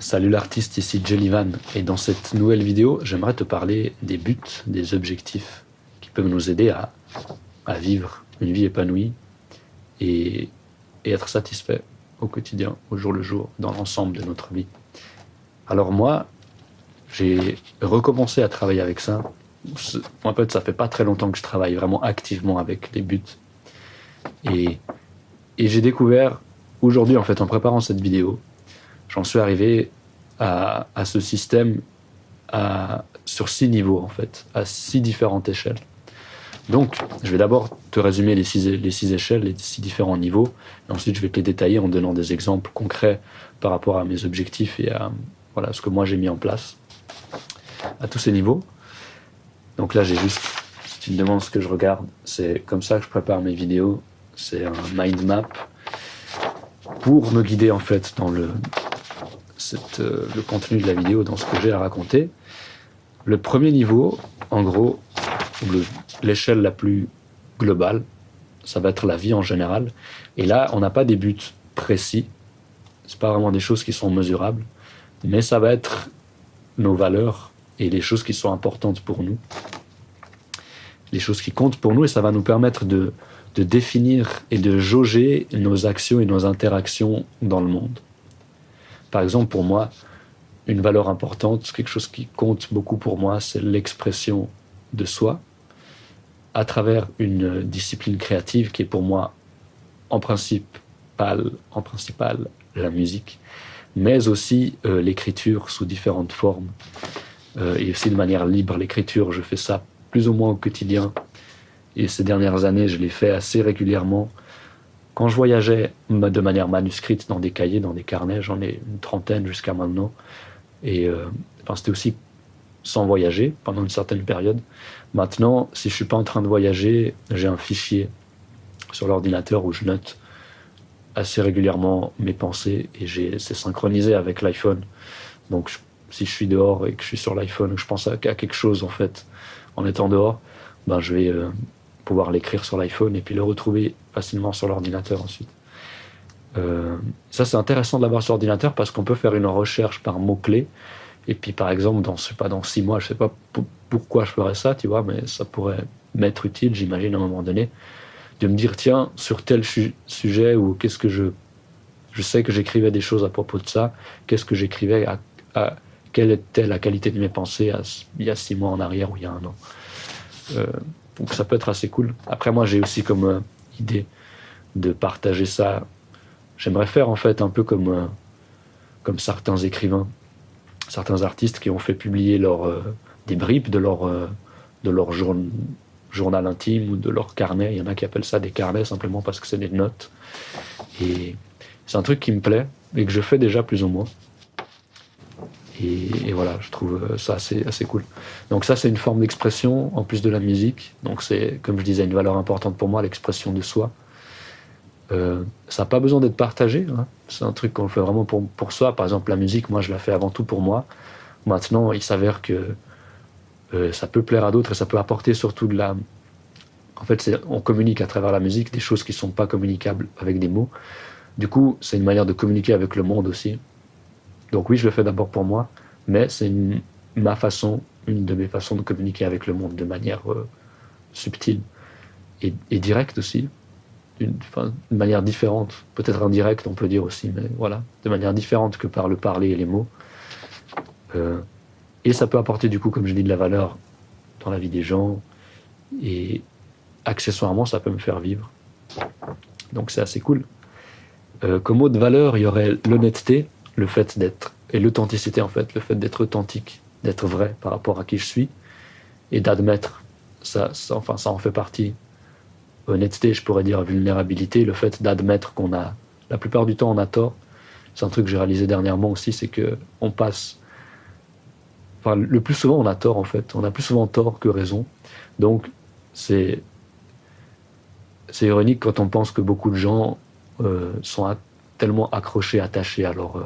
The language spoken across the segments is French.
Salut l'artiste, ici Jellyvan et dans cette nouvelle vidéo, j'aimerais te parler des buts, des objectifs qui peuvent nous aider à, vivre une vie épanouie et, être satisfait au quotidien, au jour le jour, dans l'ensemble de notre vie. Alors moi, j'ai recommencé à travailler avec ça. En fait, ça fait pas très longtemps que je travaille vraiment activement avec les buts. Et, et j'ai découvert aujourd'hui, en fait, en préparant cette vidéo, j'en suis arrivé à, ce système sur six niveaux, en fait, à six différentes échelles. Donc, je vais d'abord te résumer les six, les six échelles, les six différents niveaux, et ensuite je vais te les détailler en donnant des exemples concrets par rapport à mes objectifs et à ce que moi j'ai mis en place à tous ces niveaux. Donc là, j'ai juste, si tu me demandes ce que je regarde, c'est comme ça que je prépare mes vidéos. C'est un mind map pour me guider en fait dans le, euh, le contenu de la vidéo, dans ce que j'ai à raconter. Le premier niveau, en gros, l'échelle la plus globale, ça va être la vie en général. Et là, on n'a pas des buts précis. C'est pas vraiment des choses qui sont mesurables, mais ça va être nos valeurs et les choses qui sont importantes pour nous, les choses qui comptent pour nous, et ça va nous permettre de définir et de jauger nos actions et nos interactions dans le monde. Par exemple, pour moi, une valeur importante, quelque chose qui compte beaucoup pour moi, c'est l'expression de soi à travers une discipline créative qui est pour moi en principe en principal la musique, mais aussi euh, l'écriture sous différentes formes euh, et aussi de manière libre. L'écriture, je fais ça plus ou moins au quotidien et ces dernières années, je l'ai fait assez régulièrement quand je voyageais de manière manuscrite dans des cahiers, dans des carnets, j'en ai une trentaine jusqu'à maintenant. Et euh, enfin, c'était aussi sans voyager pendant une certaine période. Maintenant, si je suis pas en train de voyager, j'ai un fichier sur l'ordinateur où je note assez régulièrement mes pensées et c'est synchronisé avec l'iPhone. Donc, si je suis dehors et que je suis sur l'iPhone, je pense à, quelque chose en fait en étant dehors, ben je vais euh, pouvoir l'écrire sur l'iPhone et puis le retrouver facilement sur l'ordinateur ensuite. Euh, ça, c'est intéressant de l'avoir sur l'ordinateur parce qu'on peut faire une recherche par mots-clés. Et puis, par exemple, dans, pas, dans six mois, je sais pas pourquoi je ferais ça, tu vois, mais ça pourrait m'être utile, j'imagine, à un moment donné, de me dire, tiens, sur tel sujet ou qu'est-ce que je. Je sais que j'écrivais des choses à propos de ça, qu'est-ce que j'écrivais, à, quelle était la qualité de mes pensées il y a six mois en arrière ou il y a un an. Euh, donc ça peut être assez cool. Après, moi, j'ai aussi comme euh, idée de partager ça. J'aimerais faire en fait un peu comme, euh, comme certains écrivains, certains artistes qui ont fait publier leur, euh, des bribes de leur, de leur journal intime ou de leur carnet. Il y en a qui appellent ça des carnets simplement parce que c'est des notes. Et c'est un truc qui me plaît et que je fais déjà plus ou moins. Et, voilà, je trouve ça assez, assez cool. Donc ça, c'est une forme d'expression en plus de la musique. Donc c'est, comme je disais, une valeur importante pour moi, l'expression de soi. Euh, ça n'a pas besoin d'être partagé. Hein. C'est un truc qu'on fait vraiment pour, pour soi. Par exemple, la musique, moi, je la fais avant tout pour moi. Maintenant, il s'avère que euh, ça peut plaire à d'autres et ça peut apporter surtout de la... En fait, on communique à travers la musique des choses qui ne sont pas communicables avec des mots. Du coup, c'est une manière de communiquer avec le monde aussi. Donc oui, je le fais d'abord pour moi, mais c'est ma façon, une de mes façons de communiquer avec le monde de manière euh, subtile et, directe aussi, d'une manière différente, peut-être indirecte on peut dire aussi, mais voilà, de manière différente que par le parler et les mots. Euh, et ça peut apporter du coup, comme je dis, de la valeur dans la vie des gens, et accessoirement, ça peut me faire vivre. Donc c'est assez cool. Euh, comme autre valeur, il y aurait l'honnêteté, le fait d'être, et l'authenticité en fait, le fait d'être authentique, d'être vrai par rapport à qui je suis, et d'admettre, ça, enfin ça en fait partie. Honnêteté, je pourrais dire vulnérabilité, le fait d'admettre qu'on a, la plupart du temps on a tort. C'est un truc que j'ai réalisé dernièrement aussi, c'est que on passe, enfin le plus souvent on a tort en fait, on a plus souvent tort que raison. Donc c'est c'est ironique quand on pense que beaucoup de gens euh, sont tellement accrochés, attachés à leur, euh,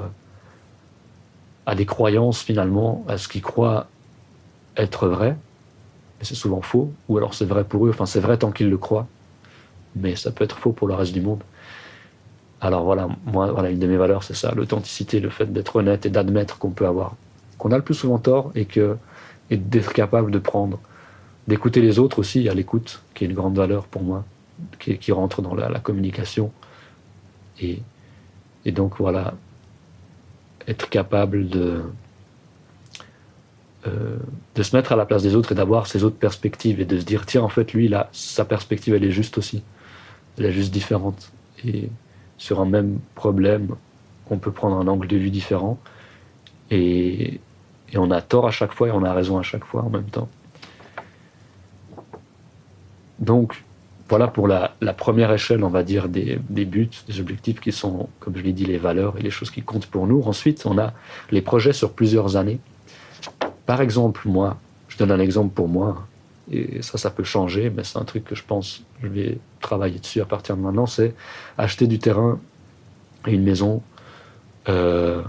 à des croyances finalement, à ce qu'ils croient être vrai, mais c'est souvent faux, ou alors c'est vrai pour eux, enfin c'est vrai tant qu'ils le croient, mais ça peut être faux pour le reste du monde. Alors voilà, moi, voilà, une de mes valeurs, c'est ça, l'authenticité, le fait d'être honnête et d'admettre qu'on peut avoir, qu'on a le plus souvent tort et que et d'être capable de prendre, d'écouter les autres aussi, à l'écoute, qui est une grande valeur pour moi, qui, qui rentre dans la, la communication. Et, et donc voilà, être capable de, euh, de se mettre à la place des autres et d'avoir ces autres perspectives et de se dire tiens en fait lui là sa perspective elle est juste aussi. Elle est juste différente. Et sur un même problème on peut prendre un angle de vue différent. Et, et on a tort à chaque fois et on a raison à chaque fois en même temps. Donc voilà pour la, première échelle on va dire des, des buts des objectifs qui sont comme je l'ai dit les valeurs et les choses qui comptent pour nous. Ensuite on a les projets sur plusieurs années. Par exemple, moi, je donne un exemple pour moi, et ça, ça peut changer, mais c'est un truc que je pense, je vais travailler dessus à partir de maintenant, c'est acheter du terrain et une maison, euh,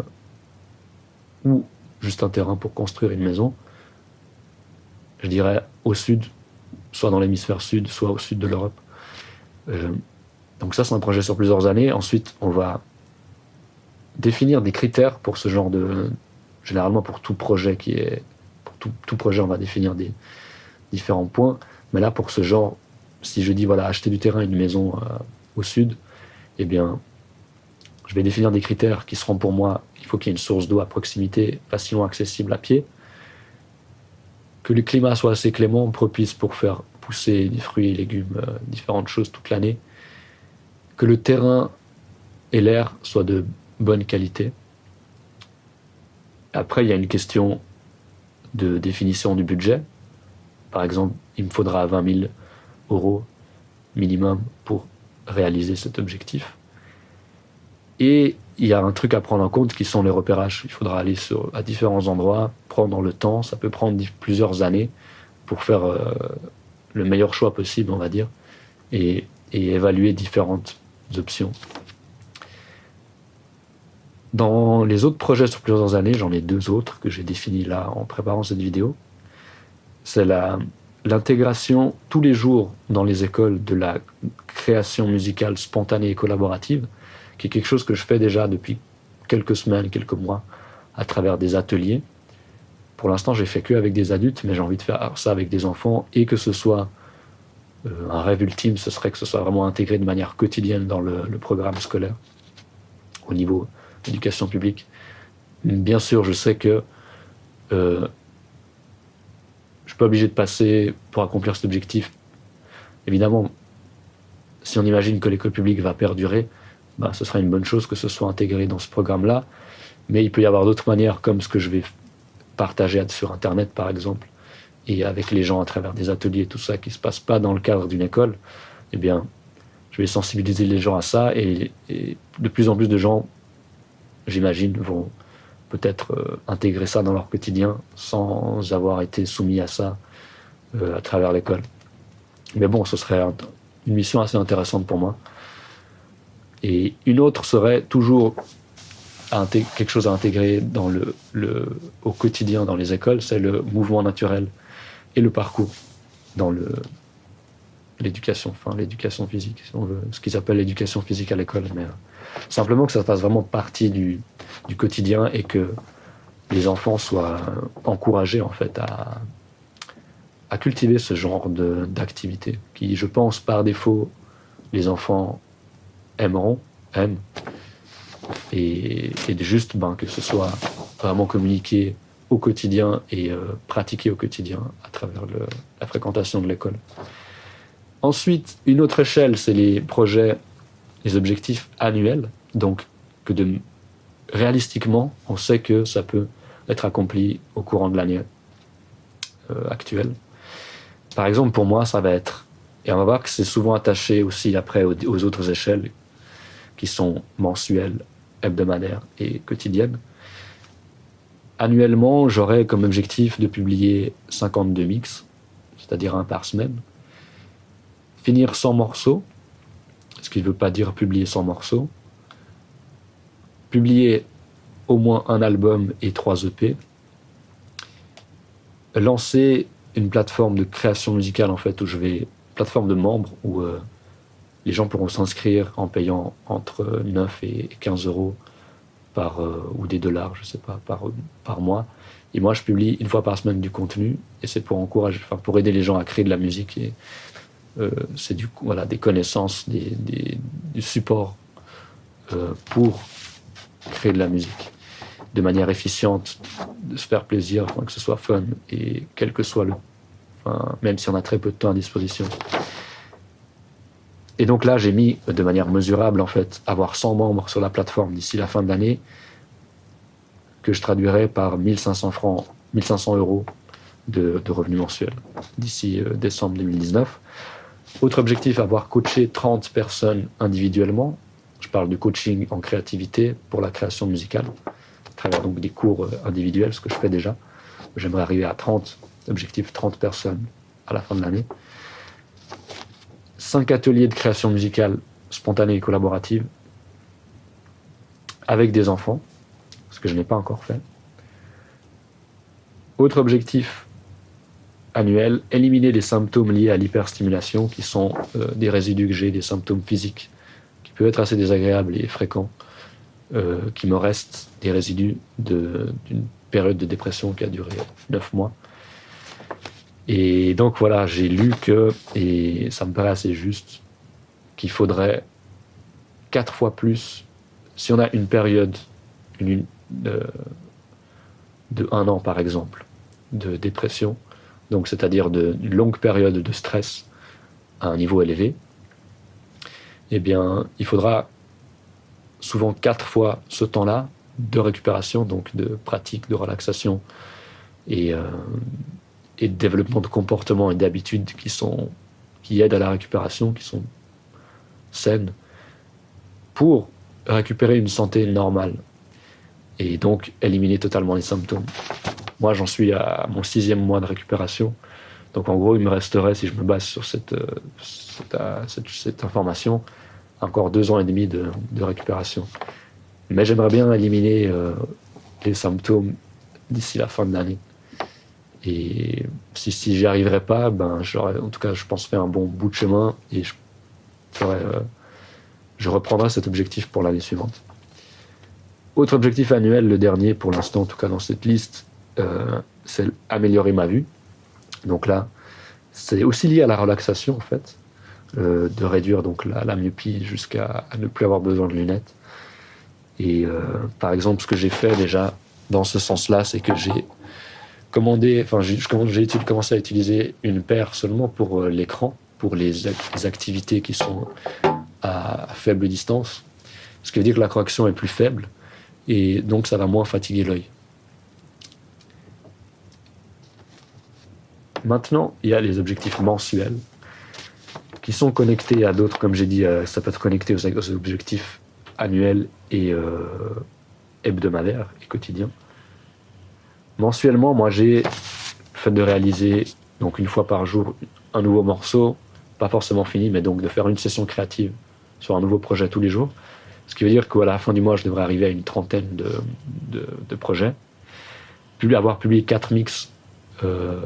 ou juste un terrain pour construire une maison, je dirais au sud, soit dans l'hémisphère sud, soit au sud de l'Europe. Euh, donc ça, c'est un projet sur plusieurs années. Ensuite, on va définir des critères pour ce genre de, généralement pour tout projet qui est pour tout, projet on va définir des différents points mais là pour ce genre si je dis voilà acheter du terrain une maison euh, au sud eh bien je vais définir des critères qui seront pour moi il faut qu'il y ait une source d'eau à proximité facilement accessible à pied que le climat soit assez clément propice pour faire pousser des fruits et légumes euh, différentes choses toute l'année que le terrain et l'air soient de bonne qualité Après, il y a une question de définition du budget. Par exemple, il me faudra 20 000 euros minimum pour réaliser cet objectif. Et il y a un truc à prendre en compte qui sont les repérages. Il faudra aller à différents endroits, prendre le temps, ça peut prendre plusieurs années pour faire euh, le meilleur choix possible, on va dire, et, et évaluer différentes options. Dans les autres projets sur plusieurs années, j'en ai deux autres que j'ai définis là en préparant cette vidéo. C'est l'intégration tous les jours dans les écoles de la création musicale spontanée et collaborative, qui est quelque chose que je fais déjà depuis quelques semaines, quelques mois, à travers des ateliers. Pour l'instant, j'ai fait que avec des adultes, mais j'ai envie de faire ça avec des enfants et que ce soit euh, un rêve ultime, ce serait que ce soit vraiment intégré de manière quotidienne dans le, programme scolaire au niveau éducation publique. Bien sûr, je sais que euh, je suis pas obligé de passer pour accomplir cet objectif. Évidemment, si on imagine que l'école publique va perdurer, bah, ce sera une bonne chose que ce soit intégré dans ce programme-là. Mais il peut y avoir d'autres manières, comme ce que je vais partager sur Internet, par exemple, et avec les gens à travers des ateliers et tout ça qui ne se passe pas dans le cadre d'une école. Eh bien, je vais sensibiliser les gens à ça et, de plus en plus de gens j'imagine, vont peut-être euh, intégrer ça dans leur quotidien sans avoir été soumis à ça euh, à travers l'école. Mais bon, ce serait un, une mission assez intéressante pour moi. Et une autre serait toujours quelque chose à intégrer au quotidien dans les écoles, c'est le mouvement naturel et le parcours dans l'éducation, l'éducation physique, ce qu'ils appellent l'éducation physique à l'école, mais euh, simplement que ça fasse vraiment partie du, du quotidien et que les enfants soient encouragés en fait à, à cultiver ce genre d'activité qui, je pense, par défaut, les enfants aimeront, aiment, et, et juste ben, que ce soit vraiment communiqué au quotidien et euh, pratiqué au quotidien à travers la fréquentation de l'école. Ensuite, une autre échelle, c'est les projets les objectifs annuels, donc que de réalistiquement, on sait que ça peut être accompli au courant de l'année euh, actuelle. Par exemple, pour moi, ça va être, et on va voir que c'est souvent attaché aussi après aux autres échelles qui sont mensuelles, hebdomadaires et quotidiennes. Annuellement, j'aurai comme objectif de publier 52 mix, c'est-à-dire un par semaine, finir 100 morceaux, ce qui ne veut pas dire publier 100 morceaux, publier au moins un album et trois EP, lancer une plateforme de création musicale en fait où je vais plateforme de membres où euh, les gens pourront s'inscrire en payant entre 9 et 15 euros par, euh, ou des dollars, je sais pas, par, par mois. Et moi, je publie une fois par semaine du contenu, et c'est pour encourager, pour aider les gens à créer de la musique. Et euh, c'est du voilà, des connaissances, des, des, du support euh, pour créer de la musique de manière efficiente, de se faire plaisir, que ce soit fun, et quel que soit le, même si on a très peu de temps à disposition. Et donc là, j'ai mis de manière mesurable, en fait, avoir 100 membres sur la plateforme d'ici la fin de l'année, que je traduirais par 1500 francs, 1500 euros de, revenus mensuels d'ici euh, décembre 2019. Autre objectif, avoir coaché 30 personnes individuellement. Je parle du coaching en créativité pour la création musicale, à travers donc des cours euh, individuels, ce que je fais déjà. J'aimerais arriver à 30, objectif 30 personnes à la fin de l'année. 5 ateliers de création musicale spontanée et collaborative avec des enfants, ce que je n'ai pas encore fait. Autre objectif annuel, éliminer les symptômes liés à l'hyperstimulation, qui sont euh, des résidus que j'ai, des symptômes physiques, qui peuvent être assez désagréables et fréquents, euh, qui me restent des résidus d'une période de dépression qui a duré 9 mois. Et donc voilà, j'ai lu que, et ça me paraît assez juste, qu'il faudrait quatre fois plus, si on a une période une, de, de, un an par exemple, de dépression, donc c'est-à-dire d'une longue période de stress à un niveau élevé, eh bien, il faudra souvent quatre fois ce temps-là de récupération, donc de pratique, de relaxation et euh, et de développement de comportements et d'habitudes qui, sont, qui aident à la récupération, qui sont saines, pour récupérer une santé normale et donc éliminer totalement les symptômes. Moi, j'en suis à mon sixième mois de récupération. Donc, en gros, il me resterait, si je me base sur cette, euh, euh, cette, information, encore deux ans et demi de, de récupération. Mais j'aimerais bien éliminer euh, les symptômes d'ici la fin de l'année. Et si, j'y arriverais pas, ben, en tout cas, je pense, faire un bon bout de chemin et je, ferais, euh, reprendrai cet objectif pour l'année suivante. Autre objectif annuel, le dernier pour l'instant, en tout cas dans cette liste, euh, c'est améliorer ma vue. Donc là, c'est aussi lié à la relaxation en fait, euh, de réduire donc la, myopie jusqu'à ne plus avoir besoin de lunettes. Et par exemple, ce que j'ai fait déjà dans ce sens-là, c'est que j'ai commandé, enfin, j'ai commencé à utiliser une paire seulement pour euh, l'écran, pour les, activités qui sont à, faible distance, ce qui veut dire que la correction est plus faible et donc ça va moins fatiguer l'œil. Maintenant, il y a les objectifs mensuels qui sont connectés à d'autres, comme j'ai dit, euh, ça peut être connecté aux, objectifs annuels et euh, hebdomadaires et quotidiens. Mensuellement, moi, j'ai fait de réaliser, donc une fois par jour, un nouveau morceau, pas forcément fini, mais donc de faire une session créative sur un nouveau projet tous les jours. Ce qui veut dire qu'à la fin du mois, je devrais arriver à une trentaine de, projets. Avoir publié quatre mix euh,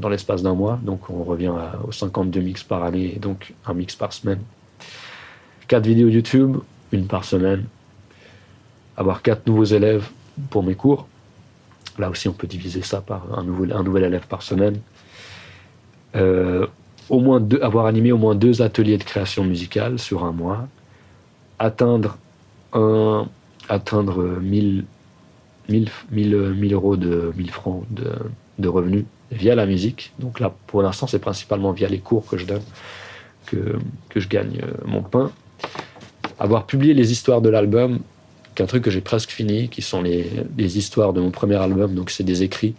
dans l'espace d'un mois, donc on revient aux 52 mix par année, donc un mix par semaine. Quatre vidéos YouTube, une par semaine. Avoir quatre nouveaux élèves pour mes cours, Là aussi, on peut diviser ça par un, nouvel, élève par semaine. Euh, avoir animé au moins deux ateliers de création musicale sur un mois. Atteindre, un, atteindre 1000, 1000, 1000, euros de 1000 francs revenus via la musique. Donc là, pour l'instant, c'est principalement via les cours que je donne que, que je gagne euh, mon pain. Avoir publié les histoires de l'album qu'un truc que j'ai presque fini, qui sont les, histoires de mon premier album. Donc, c'est des écrits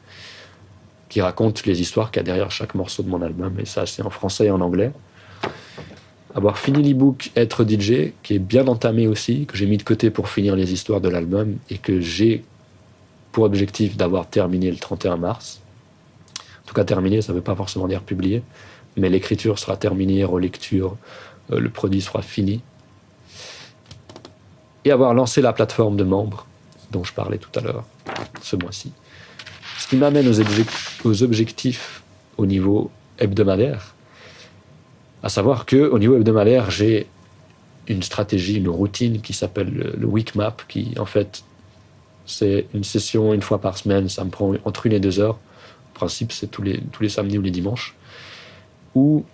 qui racontent les histoires qu'il y a derrière chaque morceau de mon album. Et ça, c'est en français et en anglais. Avoir fini l'ebook Être DJ, qui est bien entamé aussi, que j'ai mis de côté pour finir les histoires de l'album et que j'ai pour objectif d'avoir terminé le 31 mars. En tout cas, terminé, ça ne veut pas forcément dire publié, mais l'écriture sera terminée, relecture, euh, le produit sera fini et avoir lancé la plateforme de membres dont je parlais tout à l'heure, ce mois-ci. Ce qui m'amène aux, objectifs au niveau hebdomadaire. À savoir que au niveau hebdomadaire, j'ai une stratégie, une routine qui s'appelle le, week map, qui en fait c'est une session une fois par semaine, ça me prend entre une et deux heures. En principe, c'est tous les, tous les samedis ou les dimanches, où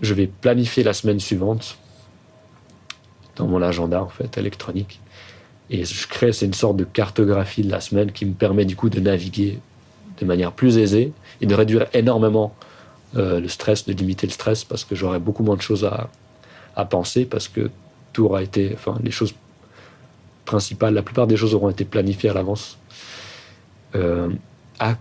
je vais planifier la semaine suivante dans mon agenda en fait électronique. Et je crée, c'est une sorte de cartographie de la semaine qui me permet du coup de naviguer de manière plus aisée et de réduire énormément euh, le stress, de limiter le stress parce que j'aurai beaucoup moins de choses à, à penser parce que tout aura été, enfin les choses principales, la plupart des choses auront été planifiées à l'avance. Euh,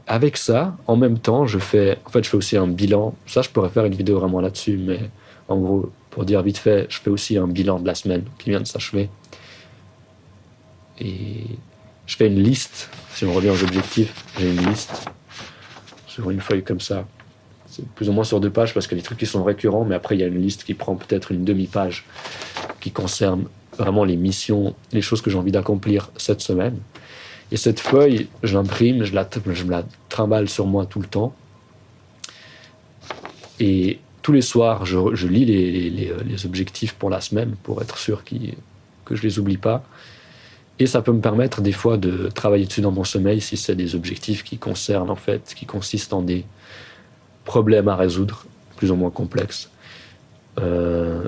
avec ça, en même temps, je fais, en fait, je fais aussi un bilan. Ça, je pourrais faire une vidéo vraiment là-dessus, mais en gros, pour dire vite fait, je fais aussi un bilan de la semaine qui vient de s'achever. Et je fais une liste. Si on revient aux objectifs, j'ai une liste sur une feuille comme ça. C'est plus ou moins sur deux pages parce que les trucs qui sont récurrents, mais après il y a une liste qui prend peut-être une demi-page qui concerne vraiment les missions, les choses que j'ai envie d'accomplir cette semaine. Et cette feuille, je l'imprime, je, la, je la trimballe sur moi tout le temps. Et tous les soirs, je, lis les, les, objectifs pour la semaine pour être sûr que je les oublie pas. Et ça peut me permettre des fois de travailler dessus dans mon sommeil si c'est des objectifs qui concernent en fait, qui consistent en des problèmes à résoudre, plus ou moins complexes. Euh,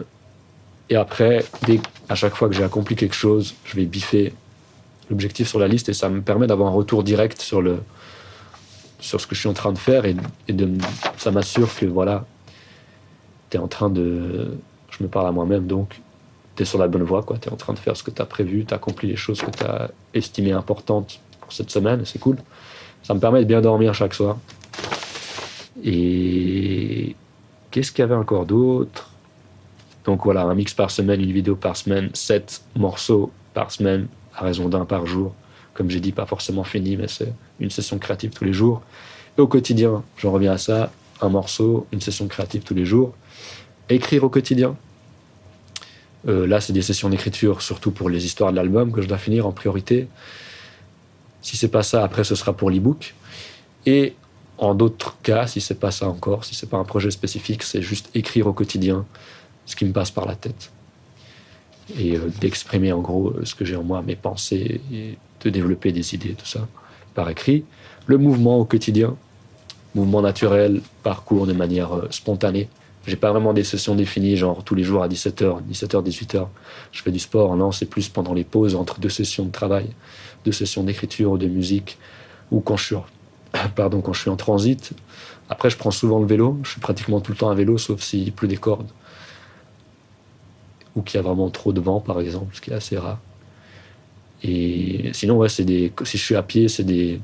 et après, à chaque fois que j'ai accompli quelque chose, je vais biffer l'objectif sur la liste et ça me permet d'avoir un retour direct sur, ce que je suis en train de faire et, ça m'assure que voilà, tu es en train de. Je me parle à moi-même donc, tu es sur la bonne voie, tu es en train de faire ce que tu as prévu, tu as accompli les choses que tu as estimées importantes pour cette semaine, c'est cool. Ça me permet de bien dormir chaque soir. Et qu'est-ce qu'il y avait encore d'autre? Donc voilà, un mix par semaine, une vidéo par semaine, sept morceaux par semaine, à raison d'un par jour. Comme j'ai dit, pas forcément fini, mais c'est une session créative tous les jours. Et au quotidien, j'en reviens à ça, un morceau, une session créative tous les jours. Écrire au quotidien, euh, là, c'est des sessions d'écriture, surtout pour les histoires de l'album que je dois finir en priorité. Si c'est pas ça, après, ce sera pour l'ebook. Et en d'autres cas, si c'est pas ça encore, si c'est pas un projet spécifique, c'est juste écrire au quotidien ce qui me passe par la tête et euh, d'exprimer en gros ce que j'ai en moi, mes pensées, et de développer des idées, tout ça par écrit. Le mouvement au quotidien, mouvement naturel, parcours de manière euh, spontanée. J'ai pas vraiment des sessions définies, genre tous les jours à 17h, 17h, 18h, je fais du sport. Non, c'est plus pendant les pauses entre deux sessions de travail, deux sessions d'écriture ou de musique, ou quand je suis, pardon, quand je suis en transit. Après, je prends souvent le vélo. Je suis pratiquement tout le temps à vélo, sauf s'il pleut des cordes. Ou qu'il y a vraiment trop de vent, par exemple, ce qui est assez rare. Et sinon, ouais, c'est des, si je suis à pied, c'est des,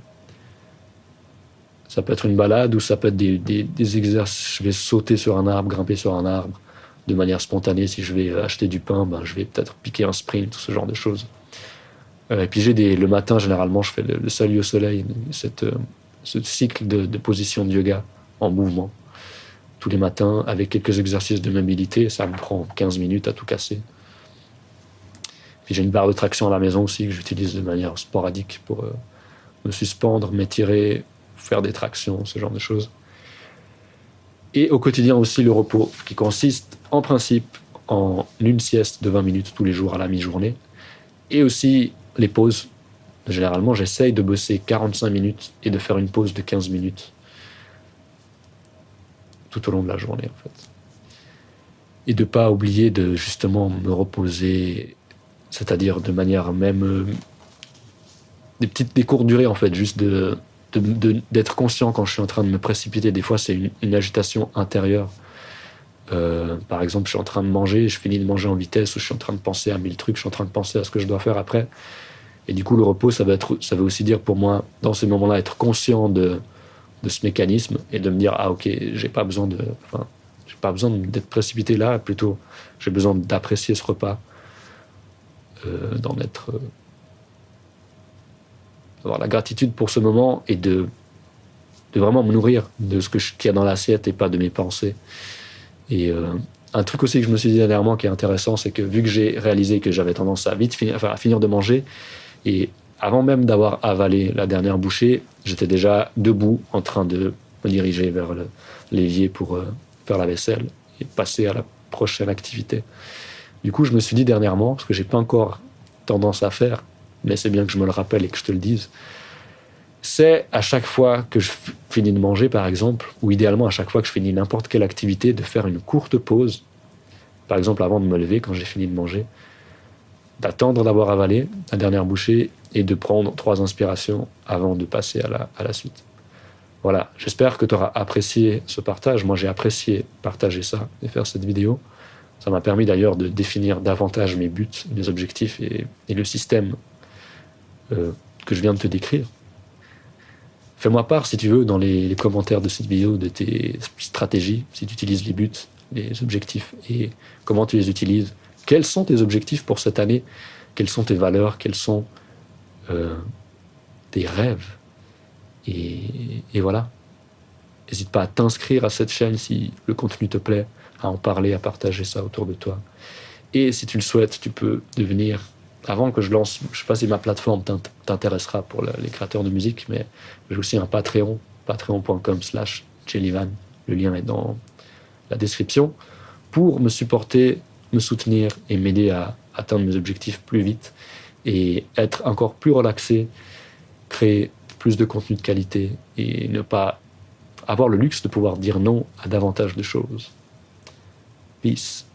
ça peut être une balade ou ça peut être des, exercices. Je vais sauter sur un arbre, grimper sur un arbre de manière spontanée. Si je vais acheter du pain, ben, je vais peut-être piquer un sprint, ce genre de choses. Euh, et puis j'ai le matin, généralement, je fais le, salut au soleil, cette, euh, ce cycle de, de position de yoga en mouvement. Tous les matins, avec quelques exercices de mobilité, ça me prend 15 minutes à tout casser. Puis j'ai une barre de traction à la maison aussi que j'utilise de manière sporadique pour euh, me suspendre, m'étirer, faire des tractions, ce genre de choses. Et au quotidien aussi le repos, qui consiste en principe en une sieste de 20 minutes tous les jours à la mi-journée. Et aussi les pauses. Généralement, j'essaye de bosser 45 minutes et de faire une pause de 15 minutes tout au long de la journée, en fait. Et de pas oublier de justement me reposer, c'est-à-dire de manière même euh, des petites des courtes durées en fait, juste de d'être conscient quand je suis en train de me précipiter. Des fois, c'est une, agitation intérieure. Euh, par exemple, je suis en train de manger, je finis de manger en vitesse, ou je suis en train de penser à mille trucs, je suis en train de penser à ce que je dois faire après. Et du coup, le repos, ça veut, être, ça veut aussi dire pour moi, dans ces moments-là, être conscient de, de ce mécanisme et de me dire ah ok, j'ai pas besoin de, j'ai pas besoin d'être précipité là, plutôt j'ai besoin d'apprécier ce repas, euh, d'en être euh, avoir la gratitude pour ce moment et de, de vraiment me nourrir de ce qu'il y a dans l'assiette et pas de mes pensées. Et euh, un truc aussi que je me suis dit dernièrement qui est intéressant, c'est que vu que j'ai réalisé que j'avais tendance à vite finir de manger, et avant même d'avoir avalé la dernière bouchée, j'étais déjà debout en train de me diriger vers l'évier pour euh, faire la vaisselle et passer à la prochaine activité. Du coup, je me suis dit dernièrement, parce que j'ai pas encore tendance à faire, mais c'est bien que je me le rappelle et que je te le dise, c'est à chaque fois que je finis de manger, par exemple, ou idéalement à chaque fois que je finis n'importe quelle activité, de faire une courte pause, par exemple avant de me lever quand j'ai fini de manger, d'attendre d'avoir avalé la dernière bouchée et de prendre trois inspirations avant de passer à la, à la suite. Voilà, j'espère que tu auras apprécié ce partage. Moi, j'ai apprécié partager ça et faire cette vidéo. Ça m'a permis d'ailleurs de définir davantage mes buts, mes objectifs et, le système euh, que je viens de te décrire. Fais-moi part, si tu veux, dans les, commentaires de cette vidéo, de tes stratégies, si tu utilises les buts, les objectifs et comment tu les utilises. Quels sont tes objectifs pour cette année? Quelles sont tes valeurs? Quels sont euh, tes rêves? Et, et, voilà. N'hésite pas à t'inscrire à cette chaîne si le contenu te plaît, à en parler, à partager ça autour de toi. Et si tu le souhaites, tu peux devenir avant que je lance, je sais pas si ma plateforme t'intéressera pour les créateurs de musique, mais j'ai aussi un Patreon, patreon.com slash jellyvan. Le lien est dans la description pour me supporter, me soutenir et m'aider à atteindre mes objectifs plus vite et être encore plus relaxé, créer plus de contenu de qualité et ne pas avoir le luxe de pouvoir dire non à davantage de choses. Peace.